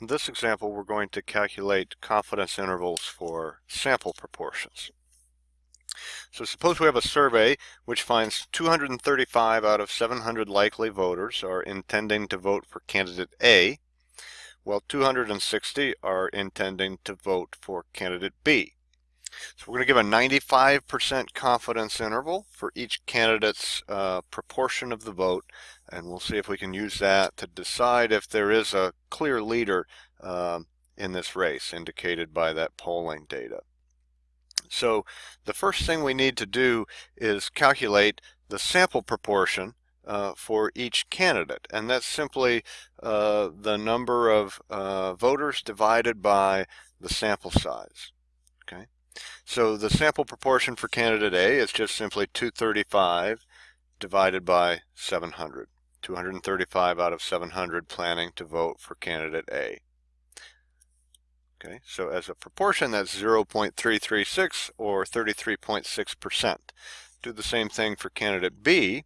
In this example, we're going to calculate confidence intervals for sample proportions. So suppose we have a survey which finds 235 out of 700 likely voters are intending to vote for candidate A, while 260 are intending to vote for candidate B. So we're going to give a 95% confidence interval for each candidate's uh, proportion of the vote, and we'll see if we can use that to decide if there is a clear leader um, in this race indicated by that polling data. So the first thing we need to do is calculate the sample proportion uh, for each candidate and that's simply uh, the number of uh, voters divided by the sample size okay so the sample proportion for candidate A is just simply 235 divided by 700 235 out of 700 planning to vote for candidate A Okay, so as a proportion, that's 0.336 or 33.6%. Do the same thing for candidate B.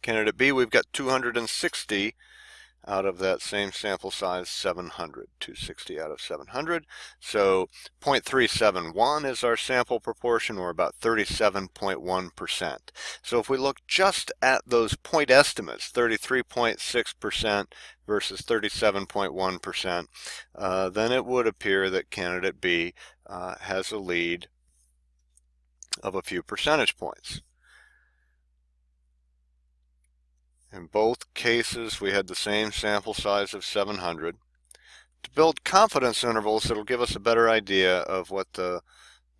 Candidate B, we've got 260 out of that same sample size 700 260 out of 700 so 0.371 is our sample proportion or about 37.1 percent. So if we look just at those point estimates 33.6 percent versus 37.1 percent uh, then it would appear that candidate B uh, has a lead of a few percentage points In both cases, we had the same sample size of 700. To build confidence intervals, it'll give us a better idea of what the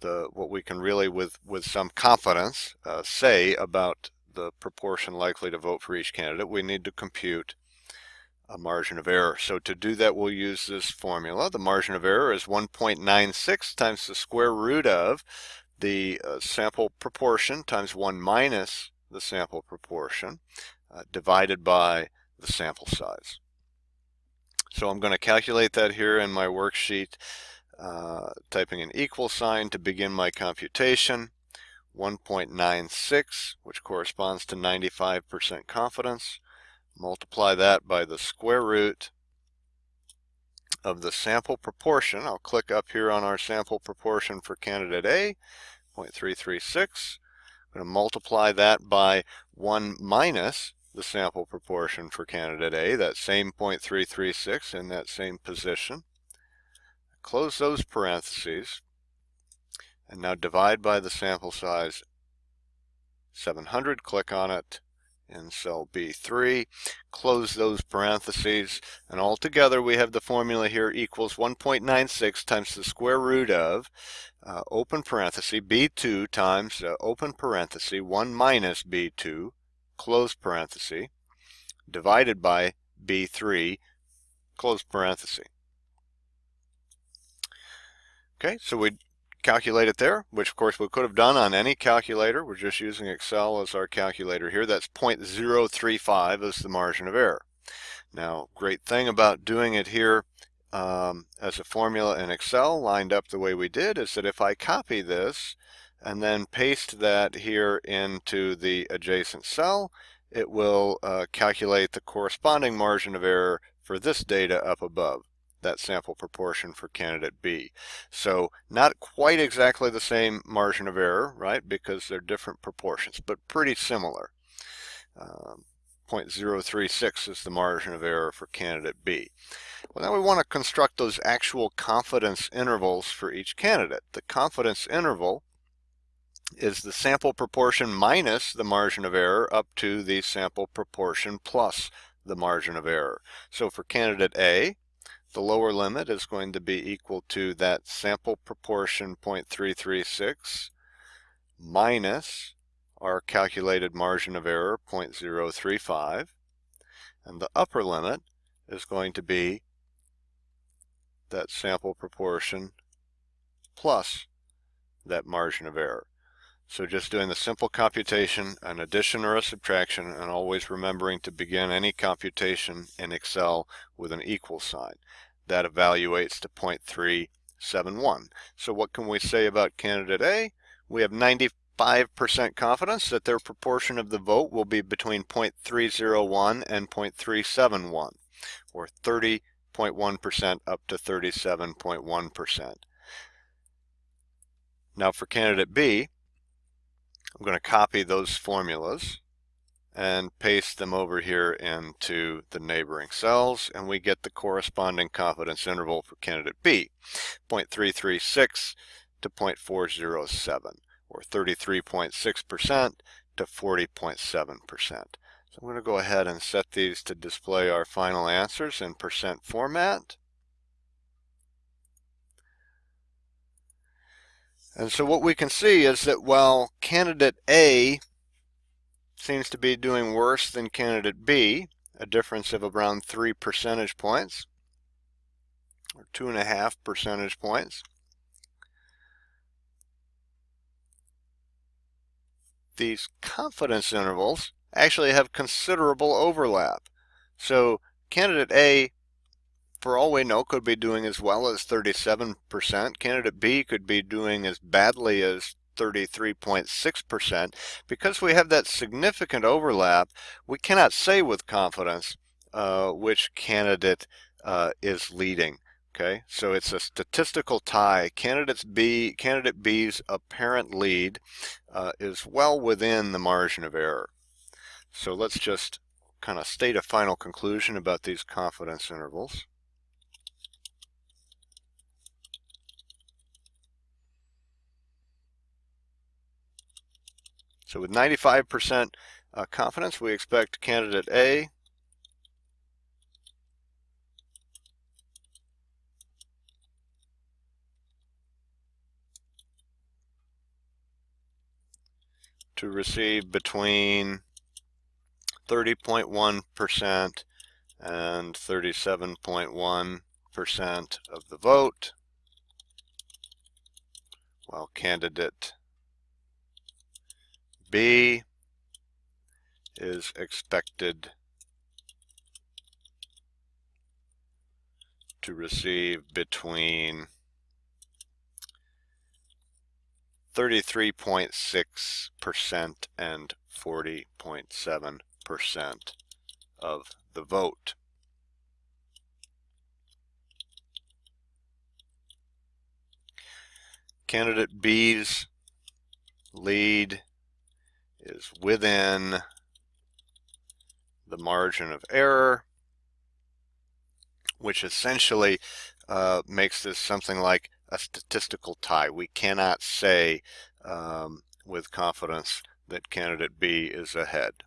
the what we can really, with with some confidence, uh, say about the proportion likely to vote for each candidate. We need to compute a margin of error. So to do that, we'll use this formula. The margin of error is 1.96 times the square root of the uh, sample proportion times 1 minus the sample proportion uh, divided by the sample size. So I'm going to calculate that here in my worksheet, uh, typing an equal sign to begin my computation. 1.96, which corresponds to 95% confidence. Multiply that by the square root of the sample proportion. I'll click up here on our sample proportion for candidate A, 0.336. I'm going to multiply that by 1 minus the sample proportion for candidate A, that same 0.336 in that same position. Close those parentheses and now divide by the sample size 700, click on it in cell B3, close those parentheses, and altogether we have the formula here equals 1.96 times the square root of uh, open parenthesis B2 times uh, open parenthesis 1 minus B2 close parenthesis, divided by B3, close parenthesis. Okay, so we calculate it there, which of course we could have done on any calculator. We're just using Excel as our calculator here. That's 0.035 as the margin of error. Now, great thing about doing it here um, as a formula in Excel lined up the way we did is that if I copy this and then paste that here into the adjacent cell, it will uh, calculate the corresponding margin of error for this data up above, that sample proportion for candidate B. So not quite exactly the same margin of error, right, because they're different proportions, but pretty similar. Um, 0.036 is the margin of error for candidate B. Well, now we want to construct those actual confidence intervals for each candidate. The confidence interval is the sample proportion minus the margin of error up to the sample proportion plus the margin of error. So for candidate A, the lower limit is going to be equal to that sample proportion 0.336 minus our calculated margin of error 0.035 and the upper limit is going to be that sample proportion plus that margin of error. So just doing the simple computation, an addition or a subtraction, and always remembering to begin any computation in Excel with an equal sign. That evaluates to 0.371. So what can we say about candidate A? We have 95% confidence that their proportion of the vote will be between 0.301 and 0.371, or 30.1% up to 37.1%. Now for candidate B, I'm going to copy those formulas and paste them over here into the neighboring cells and we get the corresponding confidence interval for candidate B 0.336 to 0.407 or 33.6% to 40.7%. So I'm going to go ahead and set these to display our final answers in percent format. And so what we can see is that while candidate A seems to be doing worse than candidate B, a difference of around 3 percentage points, or 2.5 percentage points. These confidence intervals actually have considerable overlap. So candidate A, for all we know, could be doing as well as 37%. Candidate B could be doing as badly as 33.6%. Because we have that significant overlap, we cannot say with confidence uh, which candidate uh, is leading. Okay, so it's a statistical tie. Candidates B, candidate B's apparent lead uh, is well within the margin of error. So let's just kind of state a final conclusion about these confidence intervals. So with 95% uh, confidence, we expect candidate A. To receive between 30.1% and 37.1% of the vote, while candidate B is expected to receive between 33.6% and 40.7% of the vote. Candidate B's lead is within the margin of error, which essentially uh, makes this something like a statistical tie. We cannot say um, with confidence that candidate B is ahead.